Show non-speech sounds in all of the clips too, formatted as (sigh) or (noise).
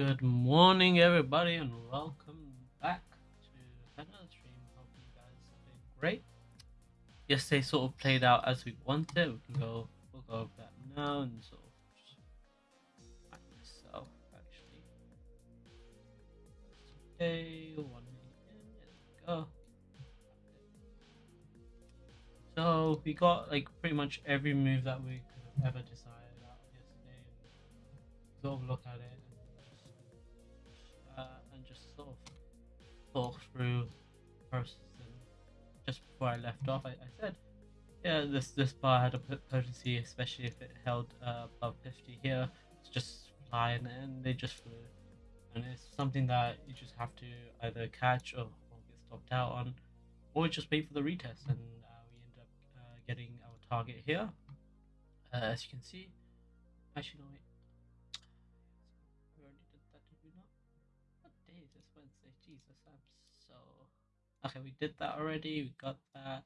Good morning, everybody, and welcome back to another stream. Hope you guys are doing great. Yesterday sort of played out as we wanted. We can go, we'll go over that now and sort of find myself actually. Today, one minute in, there we go. So we got like pretty much every move that we could have ever decided out yesterday, sort of look at it sort of talk through just before I left off, I, I said, yeah, this this bar had a potency, especially if it held uh, above 50 here. It's just fly and, and they just flew, and it's something that you just have to either catch or, or get stopped out on, or just wait for the retest. And uh, we end up uh, getting our target here, uh, as you can see. Actually, no, wait. Okay, we did that already. We got that.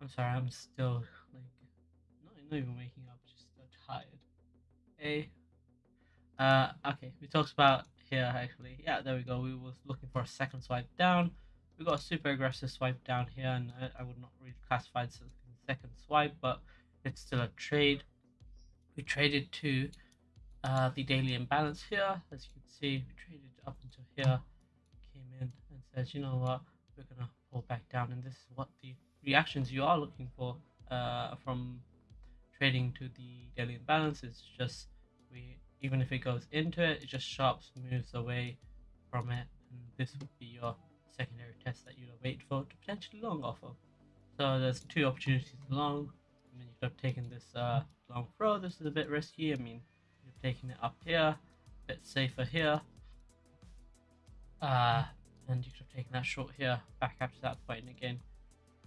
I'm sorry, I'm still like not, not even waking up, just so tired. Hey. Uh, okay, we talked about here actually. Yeah, there we go. We was looking for a second swipe down. We got a super aggressive swipe down here, and I, I would not really classify it as a second swipe, but it's still a trade. We traded to uh, the daily imbalance here. As you can see, we traded up until here, says, you know what, we're gonna pull back down, and this is what the reactions you are looking for uh, from trading to the daily imbalance. It's just we even if it goes into it, it just sharps moves away from it, and this would be your secondary test that you'd wait for to potentially long off of. So there's two opportunities long. I mean, you could have taken this uh, long throw. This is a bit risky. I mean, you're taking it up here, a bit safer here. Uh, and you could have taken that short here, back after that point and again.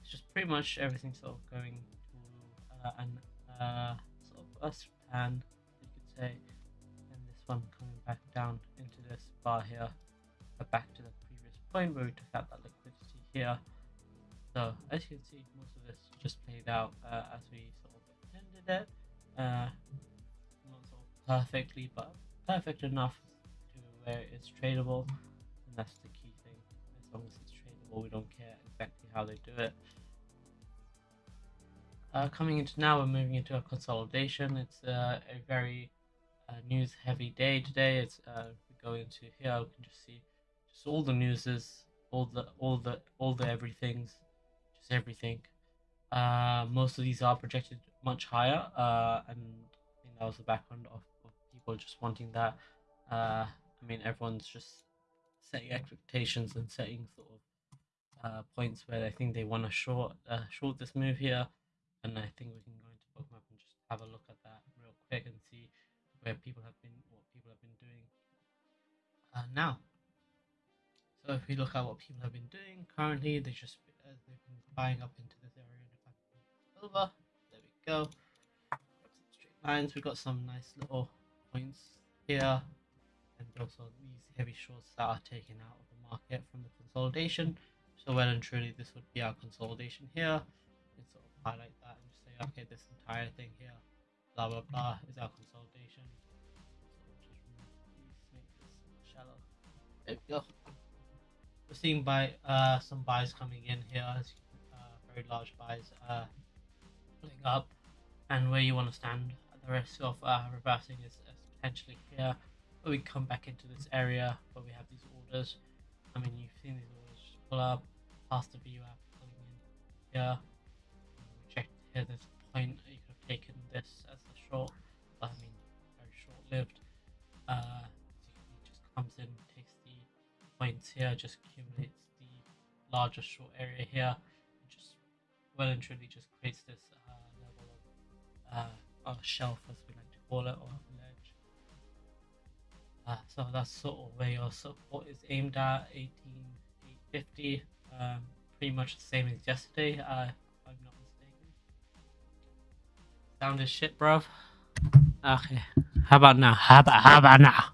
It's just pretty much everything sort of going to uh, an uh, sort of a span, you could say. And this one coming back down into this bar here, uh, back to the previous point where we took out that liquidity here. So as you can see, most of this just played out uh, as we sort of intended it. Uh, not sort of perfectly, but perfect enough to where it's tradable, and that's the key long as it's tradable, we don't care exactly how they do it. Uh, coming into now, we're moving into a consolidation. It's uh, a very uh, news heavy day today. It's uh, we go into here, we can just see just all the newses, all the all the all the everythings, just everything. Uh, most of these are projected much higher, uh, and I think that was the background of, of people just wanting that. I mean, everyone's just setting expectations and setting sort of uh, points where they think they want to short uh, short this move here, and I think we can go into Bookmap and just have a look at that real quick and see where people have been, what people have been doing uh, now. So if we look at what people have been doing currently, they just uh, they've been buying up into this area. And I over, there we go. Straight lines. We got some nice little points here, and also these heavy shorts that are taken out of the market from the consolidation. So well and truly, this would be our consolidation here. And sort of highlight that and just say, okay, this entire thing here, blah blah blah, is our consolidation. So this shallow. There we go. We're seeing buy uh some buys coming in here, uh, very large buys uh pulling up, and where you want to stand the risk of uh, reversing is, is potentially here. But we come back into this area where we have these orders. I mean, you've seen these orders pull up past the VWAP pulling in here. We checked here. There's a point you could have taken this as a short, but I mean, very. Uh, you can see, it just comes in, takes the points here, just accumulates the larger short area here, just well and truly just creates this uh, level of uh, shelf, as we like to call it, or. Uh, so that's sort of where your support is aimed at, 18850. Um, pretty much the same as yesterday, uh, if I'm not mistaken. Sound is shit, bruv. Okay. How about now? How about how about now?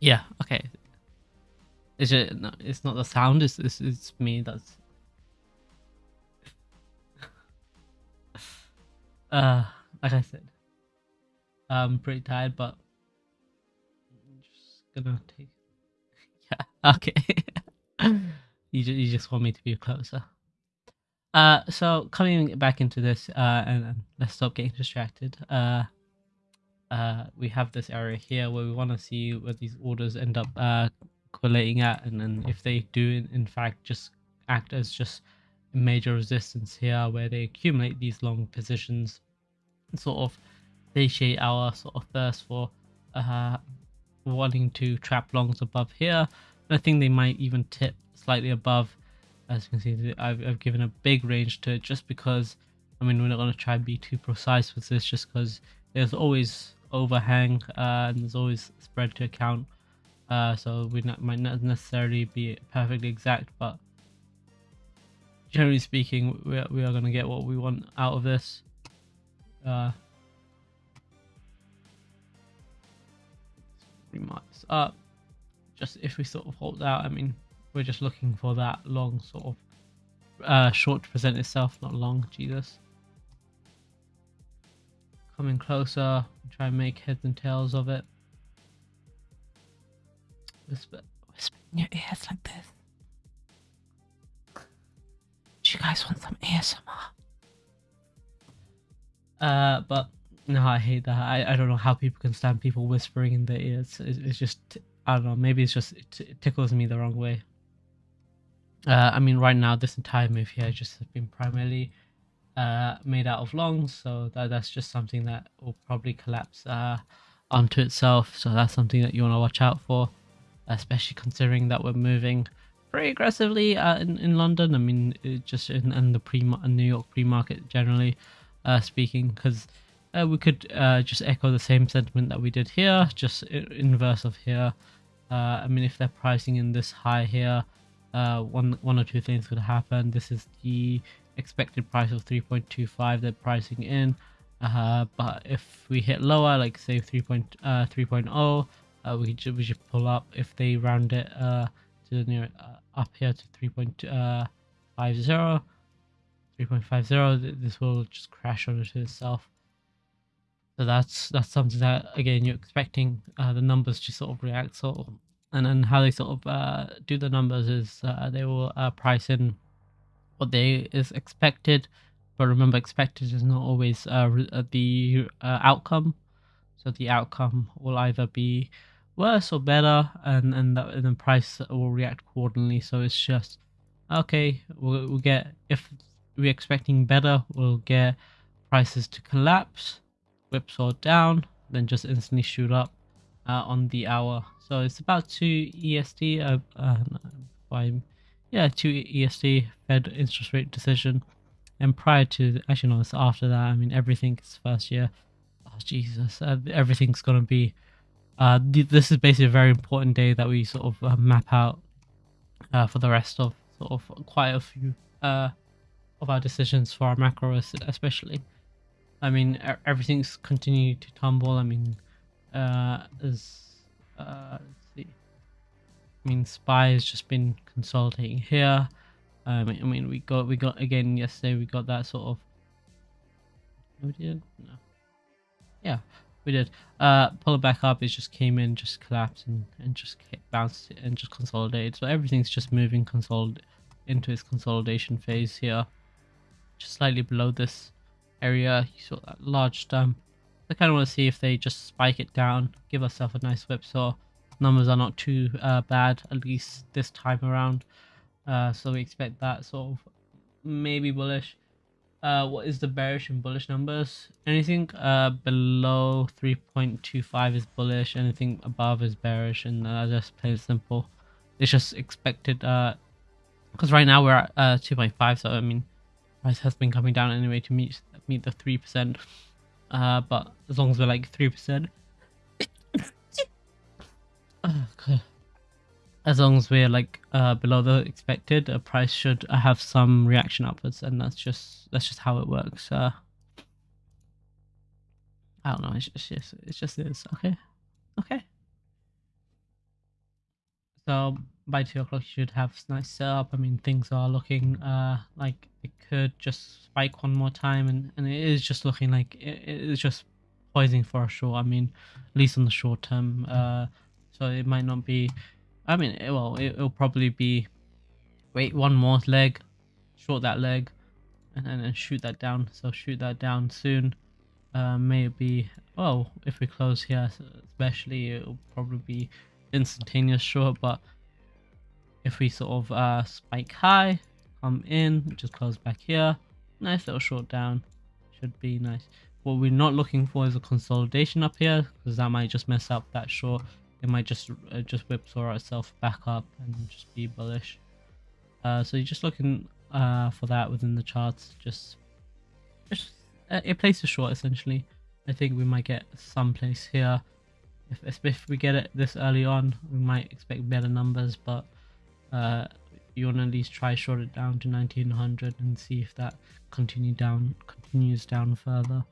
Yeah. Okay. Is it? No, it's not the sound. It's it's, it's me. That's. (laughs) uh, like I said, I'm pretty tired, but I'm just gonna take. (laughs) Yeah. Okay. (laughs) you just, you just want me to be closer. Uh, so coming back into this, uh, and, and let's stop getting distracted. Uh, uh, we have this area here where we want to see where these orders end up uh collating at, and then if they do in, in fact just act as just major resistance here, where they accumulate these long positions, sort of satiate our sort of thirst for uh wanting to trap longs above here. And I think they might even tip slightly above. As you can see I've, I've given a big range to it just because I mean we're not going to try and be too precise with this just because there's always overhang uh, and there's always spread to account. Uh, so we not, might not necessarily be perfectly exact but generally speaking we are, we are going to get what we want out of this. Uh, remark this up just if we sort of hold out I mean we're just looking for that long sort of uh, short to present itself, not long, Jesus. Coming closer, try and make heads and tails of it. Whisper, whisper in your ears like this. Do you guys want some ASMR? Uh, but no, I hate that. I, I don't know how people can stand people whispering in their ears. It's, it's just, I don't know, maybe it's just, it, it tickles me the wrong way. Uh, I mean, right now, this entire move here just has been primarily uh, made out of longs, so that, that's just something that will probably collapse uh, onto itself. So that's something that you want to watch out for, especially considering that we're moving pretty aggressively uh, in, in London. I mean, just in, in the pre New York pre-market generally uh, speaking, because uh, we could just echo the same sentiment that we did here, just inverse of here. I mean, if they're pricing in this high here, uh, one one or two things could happen. This is the expected price of 3.25 they're pricing in. Uh, but if we hit lower, like say 3.3.0, uh, uh, we should we should pull up. If they round it uh, to the near uh, up here to 3.50, 3.50, this will just crash onto itself. So that's that's something that again you're expecting uh, the numbers to sort of react. So and then how they sort of uh, do the numbers is uh, they will uh, price in what they is expected but remember expected is not always uh, uh, the outcome so the outcome will either be worse or better and and, the, and the price will react accordingly so it's just okay we'll, we'll get if we're expecting better we'll get prices to collapse whipsaw down then just instantly shoot up uh, on the hour. So it's about 2 EST. Uh, uh, yeah, 2 EST Fed interest rate decision. And prior to, actually, no, it's after that. I mean, everything is first year. Oh, Jesus. Uh, everything's going to be. Uh, th- this is basically a very important day that we sort of uh, map out uh, for the rest of sort of quite a few of our decisions for our macro, especially. I mean, everything's continued to tumble. I mean, uh, is uh, see. I mean, Spy has just been consolidating here. Um, I mean, we got we got again yesterday. We got that sort of. We did no. Yeah, we did. Uh, pull it back up. It just came in, just collapsed, and and just bounced and just consolidated. So everything's just moving consolid into its consolidation phase here. Just slightly below this area, you saw that large stamp I kind of want to see if they just spike it down, give ourselves a nice whip so Numbers are not too uh, bad, at least this time around. Uh, so we expect that sort of maybe bullish. Uh, what is the bearish and bullish numbers? Anything uh, below 3.25 is bullish, anything above is bearish, and uh, just plain simple. It's just expected, because uh, right now we're at uh, 2.5, so I mean, price has been coming down anyway to meet meet the 3%. Uh, but as long as we're like 3%. (coughs) As long as we're like uh, below the expected, a price should have some reaction upwards, and that's just that's just how it works. Uh, I don't know. It's just, it's just it's just is okay, okay. So by two o'clock you should have nice setup. I mean things are looking uh like it could just spike one more time and, and it is just looking like it, it is just poising for a short. I mean, at least on the short term. Uh, so it might not be. I mean, it, well, it, will probably be. Wait, one more leg, short that leg, and then shoot that down. So shoot that down soon. Uh, maybe. Well, if we close here, especially, it'll probably be instantaneous short. But if we sort of uh, spike high, come in, just close back here, nice little short down, should be nice. What we're not looking for is a consolidation up here because that might just mess up that short. It might just uh, just whipsaw itself back up and just be bullish. Uh, so you're just looking uh, for that within the charts. Just, just uh, it places short essentially. I think we might get some place here. If, if we get it this early on, we might expect better numbers, but uh, you want to at least try short it down to 1900 and see if that continue down continues down further.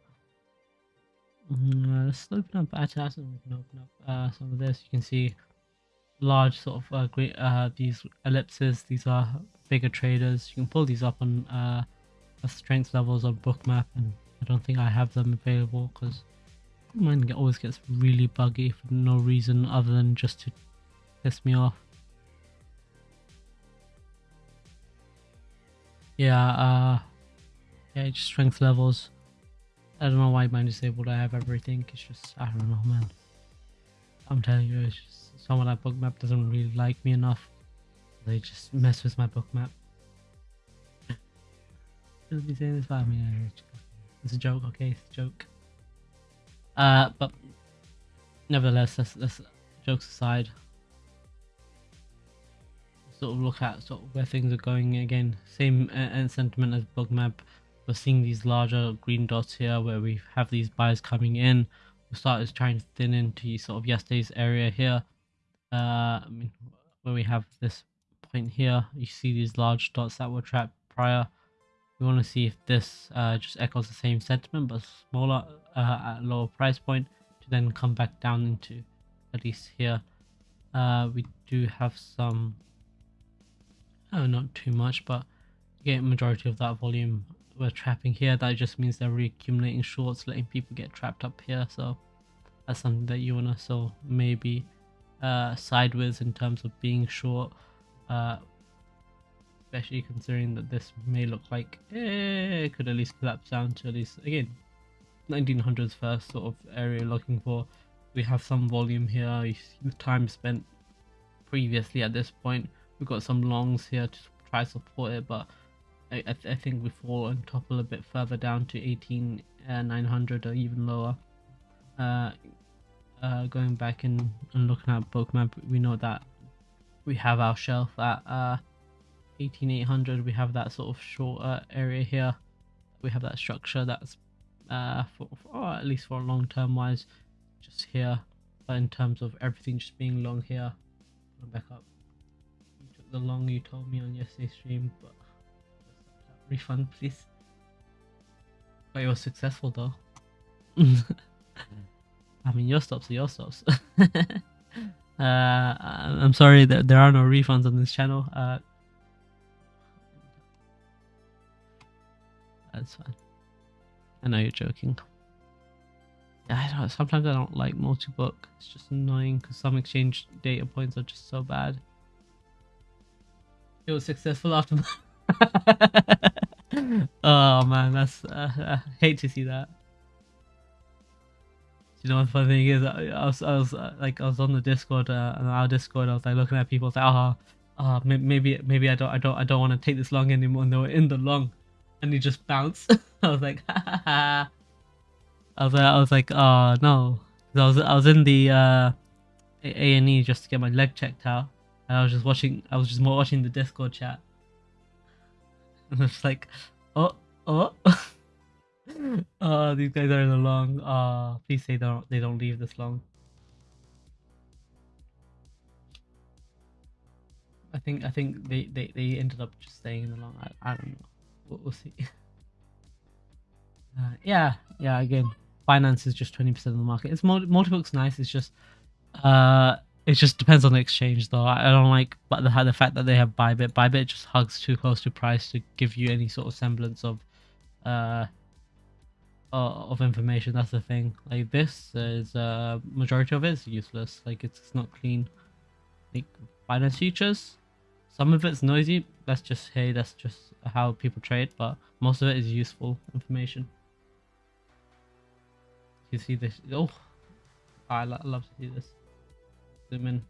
Mm, uh, let's open up Atas and we can open up uh, some of this. You can see large sort of uh, great uh, these ellipses. These are bigger traders. You can pull these up on uh, strength levels on Bookmap, and I don't think I have them available because mine always gets really buggy for no reason other than just to piss me off. Yeah, uh, yeah, just strength levels. I don't know why mine disabled. I have everything. It's just I don't know, man. I'm telling you, it's just someone at Bookmap doesn't really like me enough. They just mess with my Bookmap. Shouldn't (laughs) be saying this about me. It's a joke, okay? It's a joke. Uh, but nevertheless, that's, that's jokes aside sort of look at sort of where things are going again. Same uh, sentiment as Bookmap we're seeing these larger green dots here where we have these buyers coming in. We started trying to thin into sort of yesterday's area here. Uh i mean where we have this point here you see these large dots that were trapped prior we want to see if this uh, just echoes the same sentiment but smaller uh, at lower price point to then come back down into at least here. Uh, we do have some oh not too much but get majority of that volume we're trapping here. That just means they're reaccumulating shorts letting people get trapped up here. So that's something that you want to so maybe uh sideways in terms of being short uh especially considering that this may look like eh, it could at least collapse down to at least again 1900s first sort of area looking for we have some volume here you see the time spent previously at this point We've got some longs here to try support it, but I, I, th I think we fall and topple a bit further down to 18 uh, 900 or even lower. Uh, uh, going back and, and looking at Bookmap, we know that we have our shelf at uh, 18800. We have that sort of shorter area here. We have that structure that's uh, for, for or at least for a long term wise, just here. But in terms of everything just being long here, I'm back up you took the long you told me on yesterday's stream, but refund please. But it was successful though. (laughs) I mean, your stops are your stops. (laughs) uh, I'm sorry that there are no refunds on this channel. Uh, that's fine. I know you're joking. I don't. Sometimes I don't like multi-book. It's just annoying because some exchange data points are just so bad it was successful after (laughs) oh man that's uh, i hate to see that you know what the funny thing is i, I was, I was uh, like i was on the discord uh, on our discord i was like looking at people like oh, oh maybe maybe i don't i don't i don't want to take this long anymore and they were in the long and he just bounced (laughs) i was like (laughs) i was i was like oh no i was i was in the uh a and e just to get my leg checked out and I was just watching. I was just more watching the Discord chat, (laughs) and it's like, oh, oh, oh, these guys are in the long. Oh, please say they don't. They don't leave this long. I think. I think they they, they ended up just staying in the long. I, I don't know. We'll, see. Uh, yeah, yeah. Again, Binance is just twenty percent of the market. It's multi multi-book's nice. It's just uh it just depends on the exchange, though. I don't like, but the the fact that they have Bybit, Bybit just hugs too close to price to give you any sort of semblance of, uh, of information. That's the thing. Like this is uh majority of it is useless. Like it's, it's not clean. Like Binance futures, some of it's noisy. That's just hey, that's just how people trade. But most of it is useful information. You see this? Oh, I lo- love to see this. Zoom in.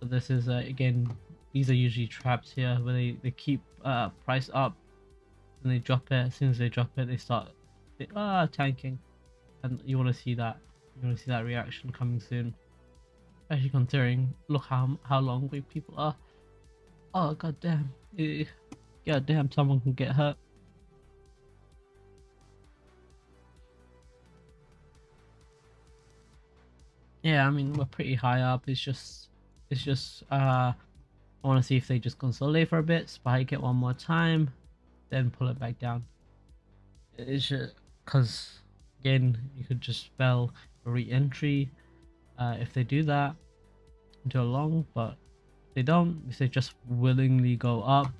So this is uh, again. These are usually traps here where they they keep uh price up and they drop it. As soon as they drop it, they start ah tanking, and you want to see that. You want to see that reaction coming soon. Especially considering, look how how long we people are. Oh god damn! Eh, God damn! Someone can get hurt. Yeah, I mean we're pretty high up. It's just, it's just. uh I want to see if they just consolidate for a bit, spike it one more time, then pull it back down. It's just because again you could just spell re-entry uh, if they do that into a long, but they don't. If they just willingly go up,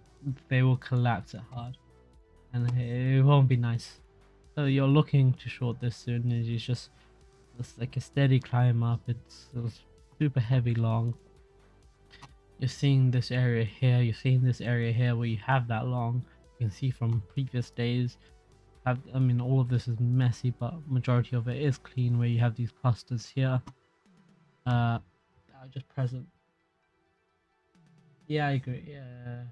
they will collapse it hard, and it won't be nice. So you're looking to short this soon. and It's just it's like a steady climb up. It's, it's super heavy long. You're seeing this area here. You're seeing this area here where you have that long. You can see from previous days. Have I mean all of this is messy, but majority of it is clean. Where you have these clusters here. Uh, just present. Yeah, I agree. Yeah.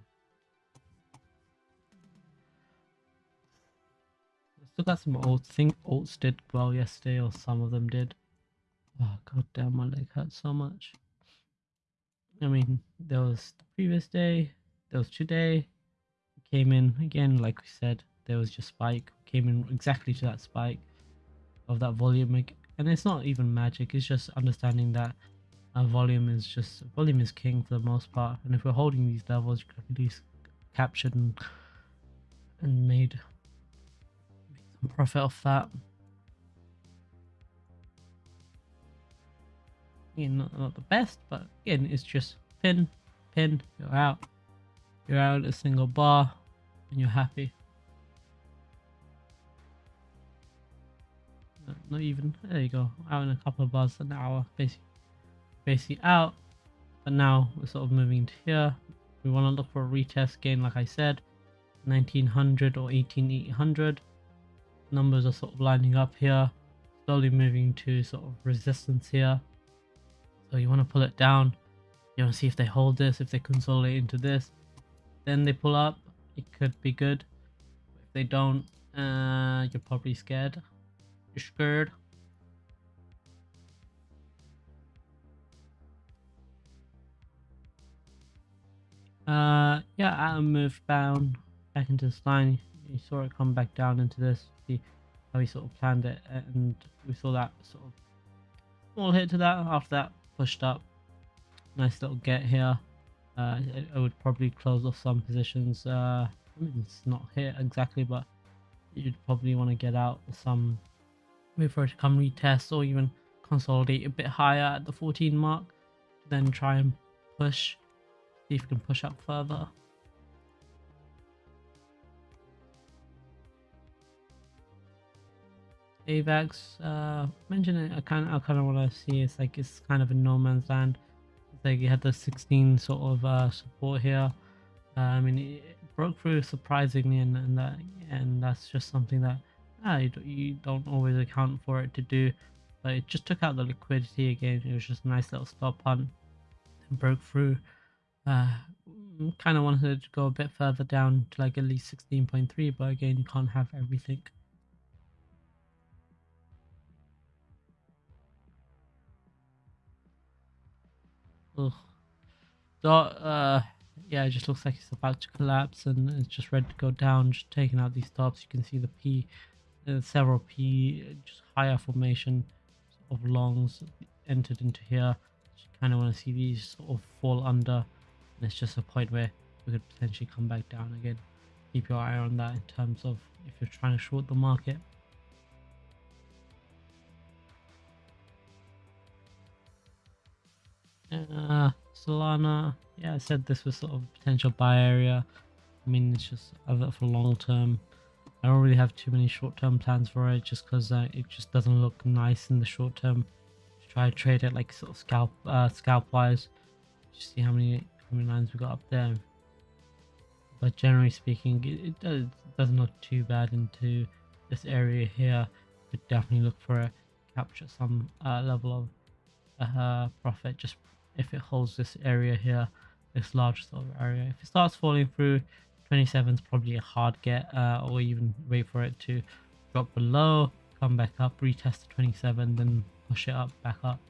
Still got some old think alts did well yesterday, or some of them did. Oh god damn, my leg hurts so much. I mean, there was the previous day, there was today. Came in again, like we said, there was just spike. Came in exactly to that spike of that volume, and it's not even magic. It's just understanding that uh, volume is just volume is king for the most part. And if we're holding these levels, you could at least captured and and made some profit off that. Again, not, not the best, but again, it's just pin, pin, you're out. You're out a single bar, and you're happy. not even, there you go, out in a couple of bars an hour, basically, basically out. But now we're sort of moving to here. We want to look for a retest again, like I said, 1900 or 18800 numbers are sort of lining up here. Slowly moving to sort of resistance here. So you want to pull it down. You want to see if they hold this if they consolidate into this. Then they pull up. It could be good. If they don't uh you're probably scared. You're scared uh yeah Atom moved down back into this line you saw it come back down into this see how we sort of planned it and we saw that sort of small hit to that. After that pushed up. Nice little get here. Uh, I would probably close off some positions. Uh, I mean it's not hit exactly but you'd probably want to get out some wait for it to come retest or even consolidate a bit higher at the 14 mark then try and push see if we can push up further AVAX, uh, mention it. I kind of, I kind of want to see. It's like it's kind of a no man's land. It's like you had the 16 sort of uh, support here. Uh, I mean, it broke through surprisingly, and, and that, and that's just something that ah, you, don't, you don't always account for it to do. But it just took out the liquidity again. It was just a nice little stop hunt, and broke through. Uh, kind of wanted to go a bit further down to like at least 16.3, but again, you can't have everything. Ugh. So, uh, yeah, it just looks like it's about to collapse and it's just ready to go down. Just taking out these tops, you can see the P, uh, several P, just higher formation of longs entered into here. You kind of want to see these sort of fall under, it's just a point where we could potentially come back down again. Keep your eye on that in terms of if you're trying to short the market. Uh, Solana, yeah, I said this was sort of a potential buy area. I mean, it's just a little for long term. I don't really have too many short-term plans for it just because uh, it just doesn't look nice in the short term. Try to trade it like sort of scalp uh, scalp wise. Just see how many how many lines we got up there. But generally speaking, it, it does it doesn't look too bad into this area here. But definitely look for a capture some uh, level of uh, profit just if it holds this area here, this large sort of area. If it starts falling through, 27 is probably a hard get, uh, or even wait for it to drop below, come back up, retest the 27, then push it up, back up.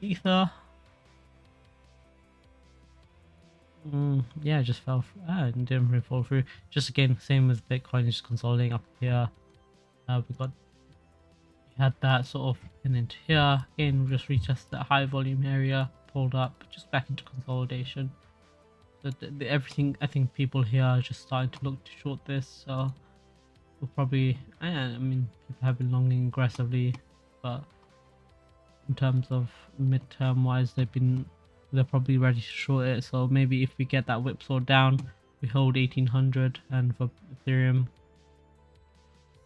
Ether. Mm, yeah, just fell. Ah, didn't really fall through. Just again, same with Bitcoin, just consolidating up here. Uh, we got we had that sort of in into here. Again, we just retested that high volume area, pulled up, just back into consolidation. So the, the, everything, I think people here are just starting to look to short this. So we'll probably, I, I mean, people have been longing aggressively, but in terms of midterm wise, they've been, they're probably ready to short it. So maybe if we get that whipsaw down, we hold 1800 and for Ethereum,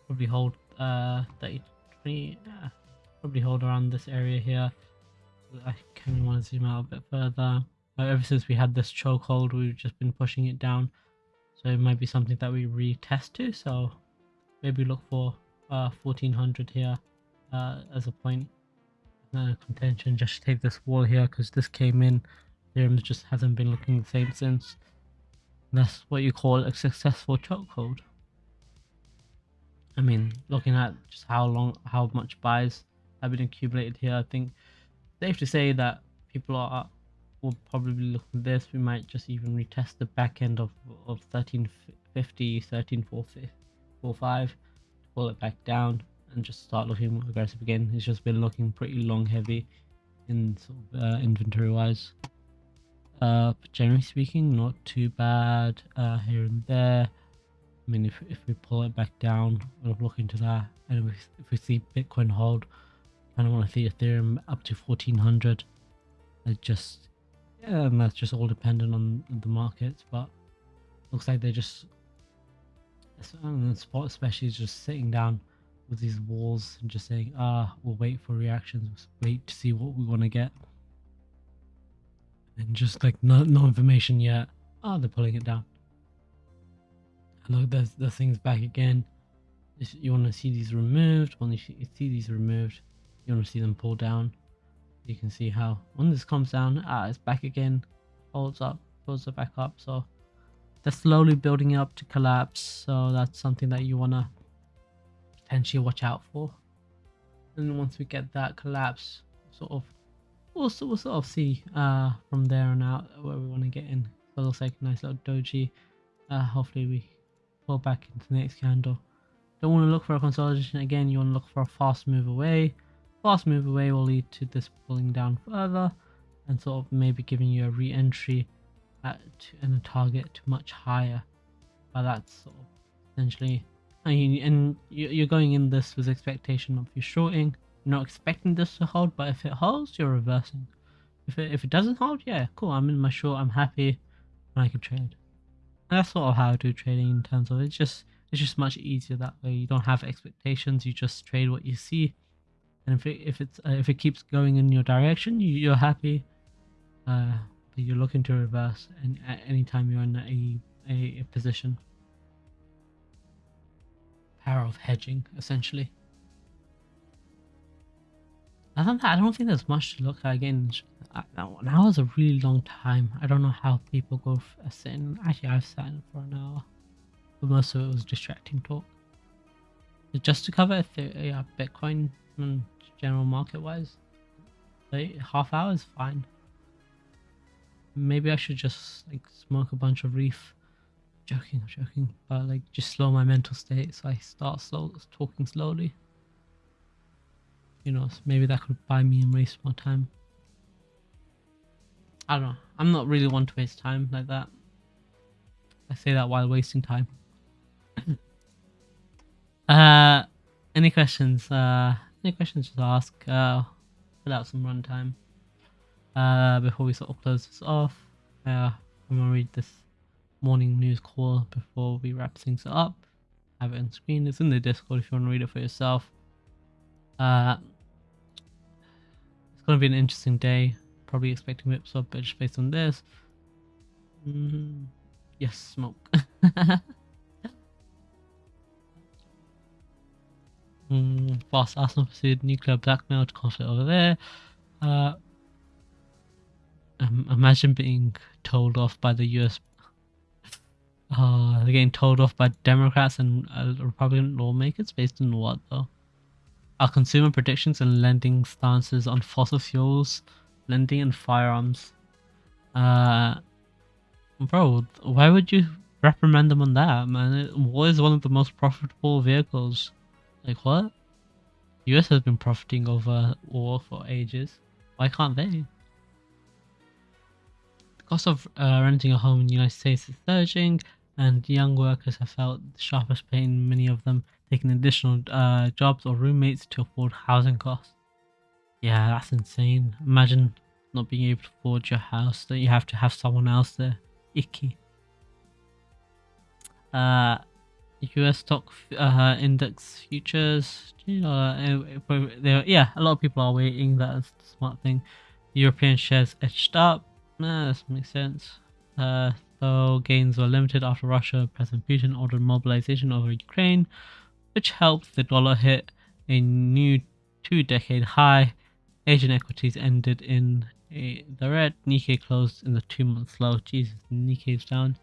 probably hold uh 30, 20, uh, probably hold around this area here. I kind of want to zoom out a bit further. Uh, ever since we had this chokehold, we've just been pushing it down. So it might be something that we retest to. So maybe look for uh, 1400 here uh, as a point uh, contention. Just take this wall here because this came in. Ethereum just hasn't been looking the same since. And that's what you call a successful chokehold. I mean, looking at just how long, how much buys have been accumulated here, I think safe to say that people are will probably look at this. We might just even retest the back end of of 1350, 13445, pull it back down, and just start looking more aggressive again. It's just been looking pretty long heavy in sort of uh, inventory wise. Uh, but generally speaking, not too bad uh, here and there. I mean, if, if we pull it back down, we'll look into that. And if, if we see Bitcoin hold, I don't want to see Ethereum up to 1400. It just yeah, and that's just all dependent on the markets, but looks like they're just the spot especially is just sitting down with these walls and just saying, ah, we'll wait for reactions, wait to see what we want to get. And just like no, no information yet. Ah, oh, they're pulling it down. Look, there's the things back again. You want to see these removed. When you see these removed, you want to see them pull down you can see how when this comes down ah it's back again holds up pulls it back up so they're slowly building up to collapse so that's something that you want to potentially watch out for. And once we get that collapse sort of we'll, we'll sort of see uh from there on out where we want to get in. So it looks like a nice little doji. Uh hopefully we pull back into the next candle. Don't want to look for a consolidation again you want to look for a fast move away. Fast move away will lead to this pulling down further and sort of maybe giving you a re-entry at and a target to much higher. But that's sort of essentially I mean, and you're going in this with expectation of you shorting you're not expecting this to hold but if it holds you're reversing if it, if it doesn't hold yeah cool I'm in my short I'm happy and I can trade and that's sort of how I do trading in terms of it's just it's just much easier that way you don't have expectations you just trade what you see and if it if it's uh, if it keeps going in your direction, you, are happy. Uh, you're looking to reverse, and at any time you're in a, a, a position. Power of hedging, essentially. Other than that, I don't think there's much to look at. Again, an hour is a really long time. I don't know how people go for a. Actually, I've sat in for an hour, but most of it was distracting talk. Just to cover yeah, Bitcoin and general market wise. Like half hour is fine. Maybe I should just like smoke a bunch of reef. Joking, joking, but like just slow my mental state so I start slow talking slowly. You know, maybe that could buy me and waste more time. I don't know. I'm not really one to waste time like that. I say that while wasting time. (coughs) uh, any questions? Uh, any questions, just ask. Uh, fill out some runtime. Uh, before we sort of close this off, uh, I'm gonna read this morning news call before we wrap things up. have it on screen. It's in the Discord if you want to read it for yourself. Uh, it's going to be an interesting day. Probably expecting up, but just based on this. Mm, yes, smoke. (laughs) mm, fast Arsenal pursued nuclear blackmail to conflict over there. Uh, um, imagine being told off by the US. Uh, they're getting told off by Democrats and uh, Republican lawmakers based on what though? Our consumer predictions and lending stances on fossil fuels, lending and firearms. Uh, bro, why would you reprimand them on that, man? War is one of the most profitable vehicles. Like what? US has been profiting over war for ages. Why can't they? The cost of uh, renting a home in the United States is surging, and young workers have felt the sharpest pain. Many of them taking additional uh, jobs or roommates to afford housing costs. Yeah, that's insane. Imagine not being able to afford your house, that you have to have someone else there. Icky. Uh, US stock uh, index futures. Uh, yeah, a lot of people are waiting. That's the smart thing. European shares edged up. Nah, that makes sense. Uh, though gains were limited after Russia President Putin ordered mobilization over Ukraine, which helped the dollar hit a new two-decade high. Asian equities ended in a, the red. Nikkei closed in the two-month low. Jesus, Nikkei's down.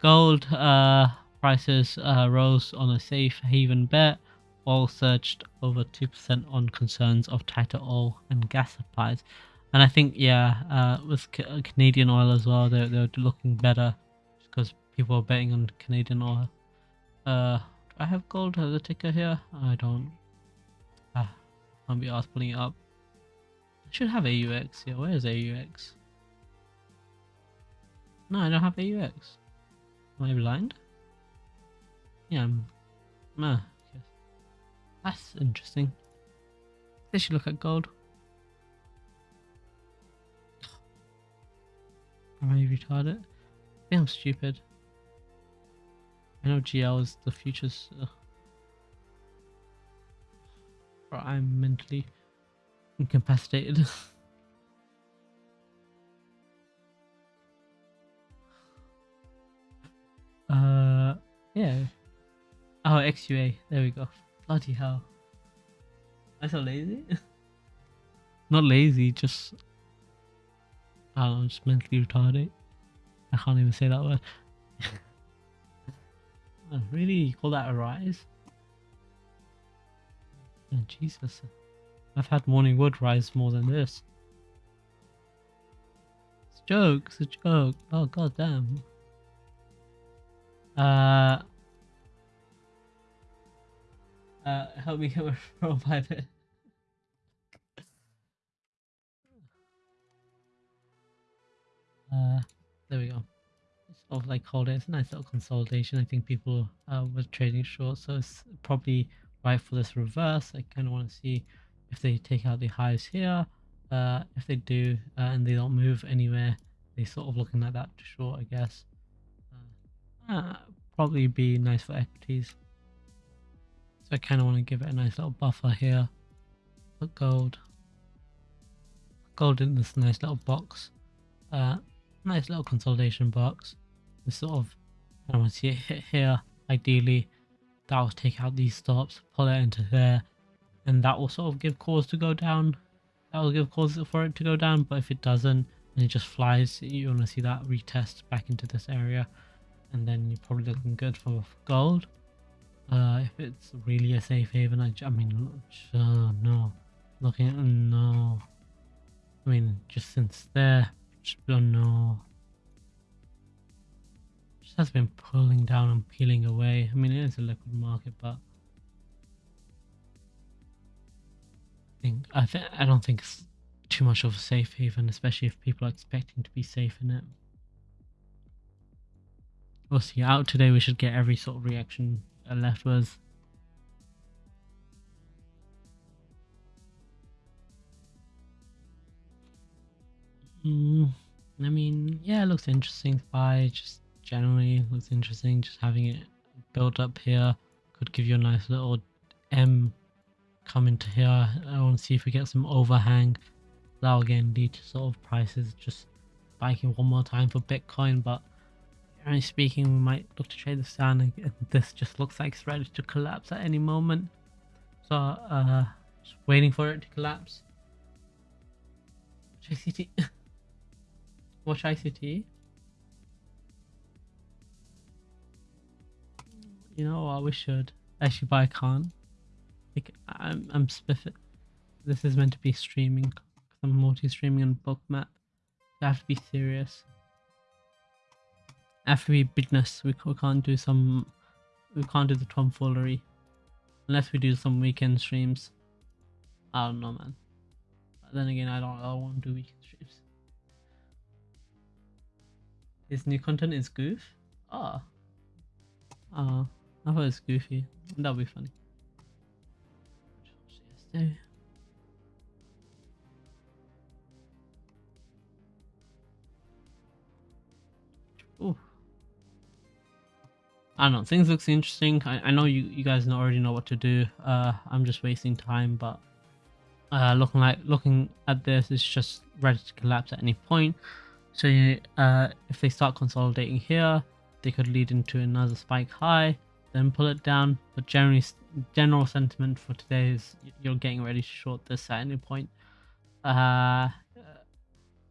Gold uh, prices uh, rose on a safe haven bet. Oil surged over 2% on concerns of tighter oil and gas supplies. And I think, yeah, uh, with Canadian oil as well, they're, they're looking better because people are betting on Canadian oil. Uh, I have gold as a ticker here? I don't. Ah, can't be asked pulling it up. I should have AUX. Yeah, where is AUX? No, I don't have AUX. Am I blind? Yeah, I'm. Uh, That's interesting. They should look at gold. Am I retarded? I think I'm stupid. I know GL is the future's. Uh, I'm mentally incapacitated. (laughs) uh, yeah. Oh, XUA. There we go. Bloody hell. I so lazy? (laughs) Not lazy, just I'm just mentally retarded. I can't even say that word. (laughs) oh, really? You call that a rise? Oh, Jesus. I've had morning wood rise more than this. It's a joke. It's a joke. Oh, god damn. Uh... Uh, help me get my (laughs) referral Uh, there we go. Sort of like hold it. It's a nice little consolidation. I think people uh, were trading short, so it's probably right for this reverse. I kind of want to see if they take out the highs here. Uh, if they do uh, and they don't move anywhere, they sort of looking like that short, I guess. Uh, uh probably be nice for equities. So I kind of want to give it a nice little buffer here. Put gold. Gold in this nice little box. Uh, nice little consolidation box. We sort of, I want to see it hit here. Ideally, that will take out these stops, pull it into there, and that will sort of give cause to go down. That will give cause for it to go down, but if it doesn't, and it just flies, you want to see that retest back into this area, and then you're probably looking good for gold. Uh, if it's really a safe haven, I, I mean, uh, no. Looking at, no. I mean, just since there, Oh no. Just has been pulling down and peeling away. I mean, it is a liquid market, but I think I think I don't think it's too much of a safe haven, especially if people are expecting to be safe in it. We'll see. Out today, we should get every sort of reaction left was. Mm, I mean, yeah, it looks interesting. Spy just generally looks interesting. Just having it built up here could give you a nice little M come into here. I want to see if we get some overhang. That will again lead to sort of prices just spiking one more time for Bitcoin, but generally speaking, we might look to trade this down. And (laughs) this just looks like it's ready to collapse at any moment. So, uh, just waiting for it to collapse. ICT. (laughs) Watch ICT. You know what? We should actually, but I can't. Like, I'm, I'm spiffing. This is meant to be streaming. I'm multi-streaming on Bookmap. You have to be serious. Have to be business. We, we can't do some. We can't do the tomfoolery. Unless we do some weekend streams. I don't know, man. But then again, I don't, I to do weekend streams. His new content is goof? Ah. Oh. Ah. I thought it was goofy. That would be funny. Ooh. I don't know. Things looks interesting. I, I know you, you guys already know what to do. Uh, I'm just wasting time, but uh, looking like looking at this, it's just ready to collapse at any point. So uh, if they start consolidating here, they could lead into another spike high, then pull it down. But generally, general sentiment for today is you're getting ready to short this at any point. Uh,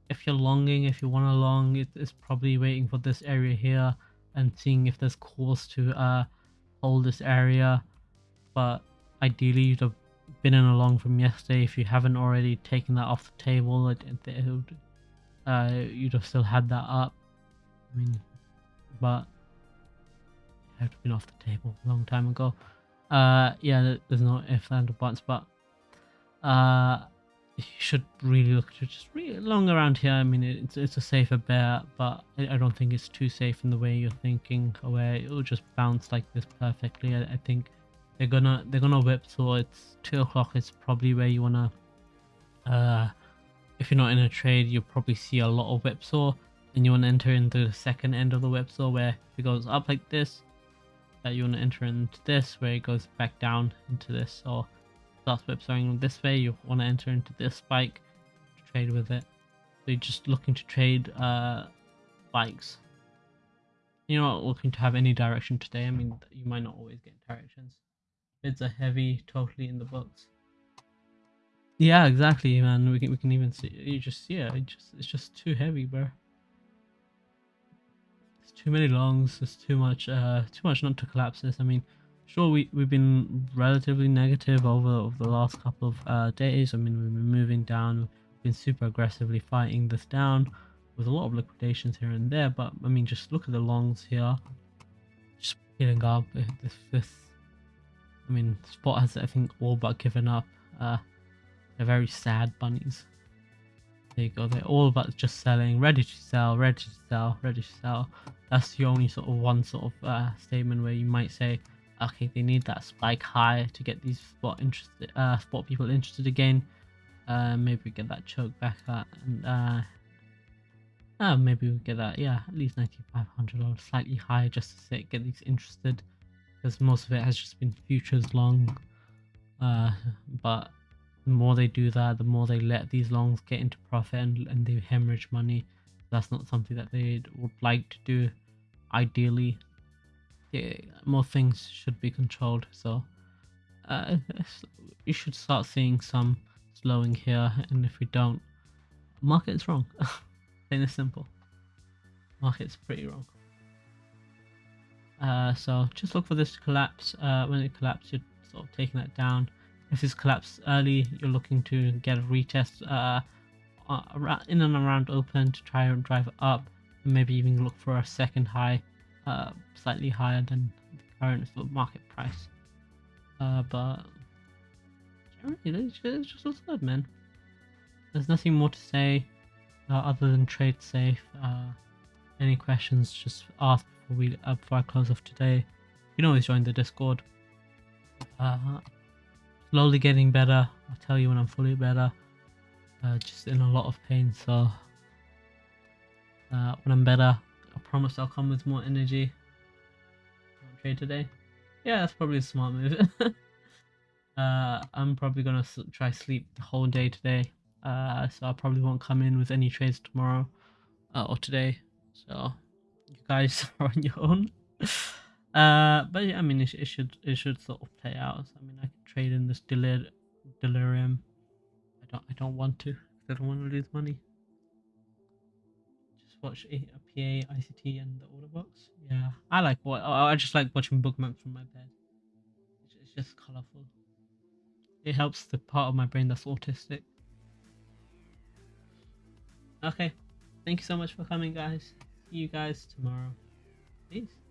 if you're longing, if you want to long, it's probably waiting for this area here and seeing if there's calls to uh, hold this area. But ideally, you'd have been in along from yesterday if you haven't already taken that off the table. It, it, it, uh, you'd have still had that up. I mean, but it had been off the table a long time ago. Uh, yeah, there's no if and buts, but uh, you should really look to just really long around here. I mean, it's it's a safer bet, but I, don't think it's too safe in the way you're thinking, where it'll just bounce like this perfectly. I, I think they're gonna they're gonna whip, so it's two o'clock. It's probably where you wanna. Uh, if you're not in a trade, you'll probably see a lot of whipsaw, and you want to enter into the second end of the whipsaw where it goes up like this. Uh, you want to enter into this where it goes back down into this, or starts whipsawing this way, you want to enter into this spike to trade with it. So you're just looking to trade uh, bikes. You're not looking to have any direction today. I mean, you might not always get directions. Bids are heavy, totally in the books. Yeah, exactly, man. We can we can even see you just yeah, it just it's just too heavy, bro. It's too many longs. it's too much uh too much not to collapse this. I mean, sure we, we've been relatively negative over, over the last couple of uh, days i mean we've been moving down we've been super aggressively fighting this down with a lot of liquidations here and there but i mean just look at the longs here just peeling up this this i mean spot has i think all but given up uh they're very sad bunnies. There you go they're all about just selling ready to sell ready to sell ready to sell. That's the only sort of one sort of uh, statement where you might say okay they need that spike high to get these spot interested uh spot people interested again. Uh maybe get that choke back up and uh uh, maybe we get that yeah at least 9500 or slightly higher just to say, get these interested because most of it has just been futures long. Uh but the more they do that the more they let these longs get into profit and, and they hemorrhage money that's not something that they would like to do ideally yeah, more things should be controlled. So uh, you should start seeing some slowing here, and if we don't, market is wrong. (laughs) Plain and simple. Market's pretty wrong. Uh, so just look for this to collapse. Uh, when it collapses, you're sort of taking that down. If it's collapsed early, you're looking to get a retest uh, uh in and around open to try and drive up. And maybe even look for a second high uh, slightly higher than the current market price. Uh, but generally, it just looks good, man. There's nothing more to say uh, other than trade safe. Uh, any questions, just ask before we uh, before I close off today. You can always join the Discord. Slowly getting better. I'll tell you when I'm fully better. Uh, just in a lot of pain, so uh, when I'm better, I promise I'll come with more energy. Trade today. Yeah, that's probably a smart move. (laughs) uh, I'm probably gonna try sleep the whole day today. Uh, so I probably won't come in with any trades tomorrow uh, or today. So you guys (laughs) are on your own. (laughs) Uh, but yeah, I mean, it, it should it should sort of play out. I mean, I can trade in this delir- delirium. I don't I don't want to. I don't want to lose money. Just watch a, a PA, ICT, and the order box. Yeah, I like what I just like watching bookmarks from my bed. It's, it's just colorful. It helps the part of my brain that's autistic. Okay, thank you so much for coming, guys. See you guys tomorrow. Peace.